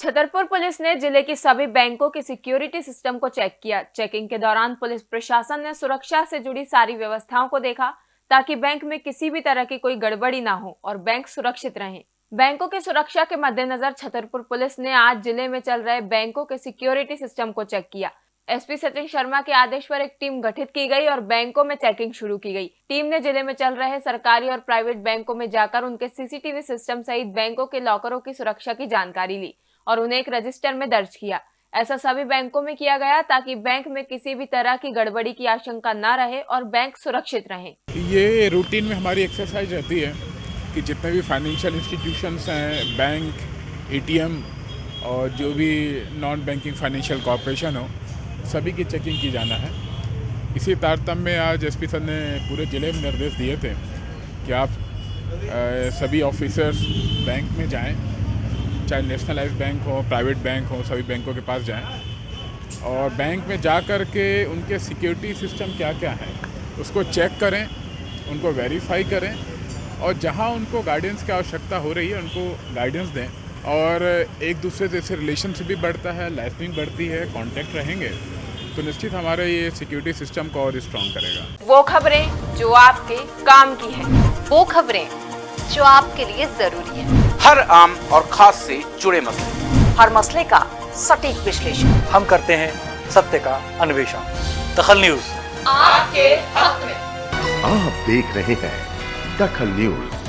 Chhatarpur police ने ज़िले की सभी बैंकों के सिक्योरिटी सिस्टम को चेक किया। चेकिंग के दौरान पुलिस प्रशासन ने सुरक्षा से जुड़ी सारी व्यवस्थाओं को देखा ताकि बैंक में किसी भी तरह की कोई गड़बड़ी ना हो और बैंक सुरक्षित रहें। बैंकों की सुरक्षा के मद्देनजर छतरपुर पुलिस ने आज ज़िले में चल रहे बैंकों के सिक्योरिटी सिस्टम को चेक किया। एसपी सचिन शर्मा के आदेश पर एक टीम गठित की गई और बैंकों में चेकिंग शुरू की गई। टीम ने ज़िले में चल रहे सरकारी और प्राइवेट बैंकों में जाकर उनके सीसीटीवी सिस्टम सहित बैंकों के लॉकरों की सुरक्षा की जानकारी ली। और उन्हें एक रजिस्टर में दर्ज किया। ऐसा सभी बैंकों में किया गया ताकि बैंक में किसी भी तरह की गड़बड़ी की आशंका न रहे और बैंक सुरक्षित रहे। ये रूटीन में हमारी एक्सरसाइज रहती है कि जितने भी फाइनेंशियल इंस्टीट्यूशंस हैं बैंक एटीएम और जो भी नॉन बैंकिंग फाइनेंशियल कॉरपोरेशन हो, सभी की चेकिंग की जाना है। इसी तारतम्य में आज एसपी सर ने पूरे ज़िले में निर्देश दिए थे कि आप सभी ऑफिसर्स बैंक में जाएँ। चाहे नेशनलाइज बैंक हो प्राइवेट बैंक हो, सभी बैंकों के पास जाएँ। और बैंक में जा कर के उनके सिक्योरिटी सिस्टम क्या क्या है, उसको चेक करें, उनको वेरीफाई करें और जहाँ उनको गाइडेंस की आवश्यकता हो रही है, उनको गाइडेंस दें। और एक दूसरे से रिलेशनशिप भी बढ़ता है लाइफिंग बढ़ती है कांटेक्ट रहेंगे तो निश्चित हमारे ये सिक्योरिटी सिस्टम को और स्ट्रॉन्ग करेगा। वो खबरें जो आपके काम की है, वो खबरें जो आपके लिए ज़रूरी है। हर आम और खास से जुड़े मसले। हर मसले का सटीक विश्लेषण। हम करते हैं सत्य का अन्वेषण। दखल न्यूज़। आपके हक में। आप देख रहे हैं दखल न्यूज़।